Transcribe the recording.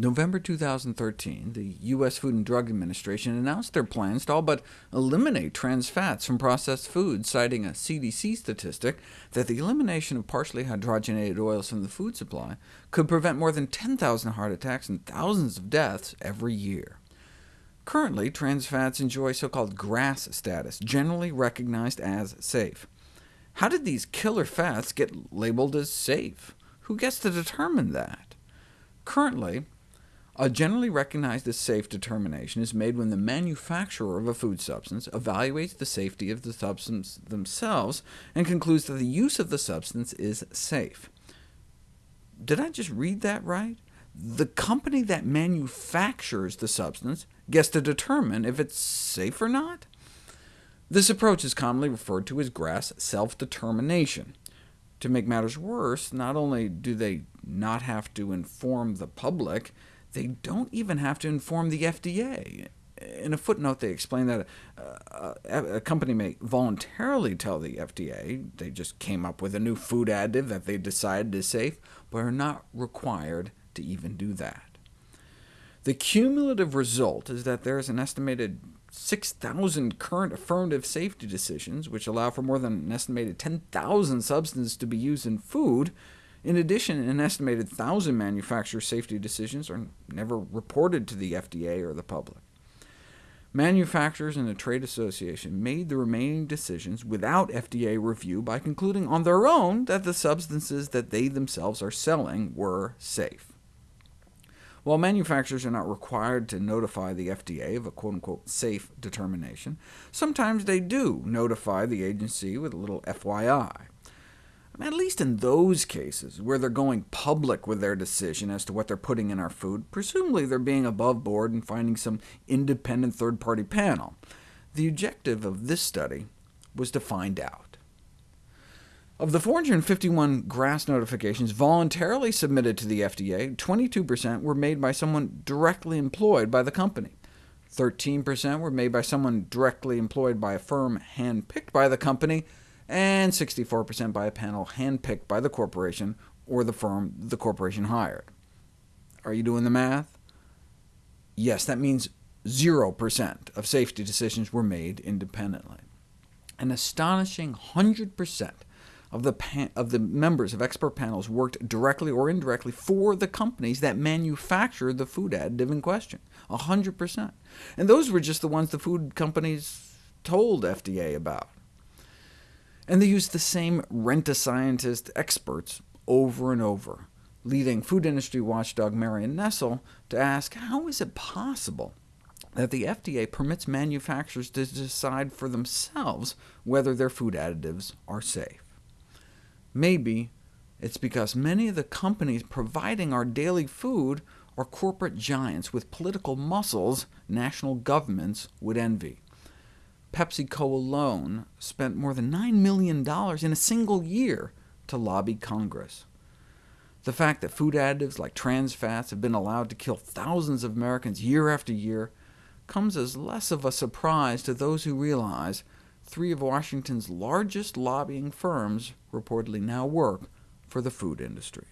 November 2013, the U.S. Food and Drug Administration announced their plans to all but eliminate trans fats from processed foods, citing a CDC statistic that the elimination of partially hydrogenated oils from the food supply could prevent more than 10,000 heart attacks and thousands of deaths every year. Currently, trans fats enjoy so-called GRAS status, generally recognized as safe. How did these killer fats get labeled as safe? Who gets to determine that? Currently, a generally recognized as safe determination is made when the manufacturer of a food substance evaluates the safety of the substance themselves and concludes that the use of the substance is safe. Did I just read that right? The company that manufactures the substance gets to determine if it's safe or not? This approach is commonly referred to as GRAS self-determination. To make matters worse, not only do they not have to inform the public, they don't even have to inform the FDA. In a footnote, they explain that uh, a company may voluntarily tell the FDA they just came up with a new food additive that they decided is safe, but are not required to even do that. The cumulative result is that there is an estimated 6,000 current affirmative safety decisions, which allow for more than an estimated 10,000 substances to be used in food, in addition, an estimated 1,000 manufacturer safety decisions are never reported to the FDA or the public. Manufacturers and a trade association made the remaining decisions without FDA review by concluding on their own that the substances that they themselves are selling were safe. While manufacturers are not required to notify the FDA of a quote-unquote safe determination, sometimes they do notify the agency with a little FYI at least in those cases, where they're going public with their decision as to what they're putting in our food, presumably they're being above board and finding some independent third-party panel. The objective of this study was to find out. Of the 451 GRAS notifications voluntarily submitted to the FDA, 22% were made by someone directly employed by the company. 13% were made by someone directly employed by a firm hand-picked by the company, and 64% by a panel handpicked by the corporation or the firm the corporation hired. Are you doing the math? Yes, that means 0% of safety decisions were made independently. An astonishing 100% of the, of the members of expert panels worked directly or indirectly for the companies that manufactured the food additive in question, 100%. And those were just the ones the food companies told FDA about. And they used the same rent-a-scientist experts over and over, leading food industry watchdog Marion Nestle to ask, how is it possible that the FDA permits manufacturers to decide for themselves whether their food additives are safe? Maybe it's because many of the companies providing our daily food are corporate giants with political muscles national governments would envy. PepsiCo alone spent more than $9 million in a single year to lobby Congress. The fact that food additives like trans fats have been allowed to kill thousands of Americans year after year comes as less of a surprise to those who realize three of Washington's largest lobbying firms reportedly now work for the food industry.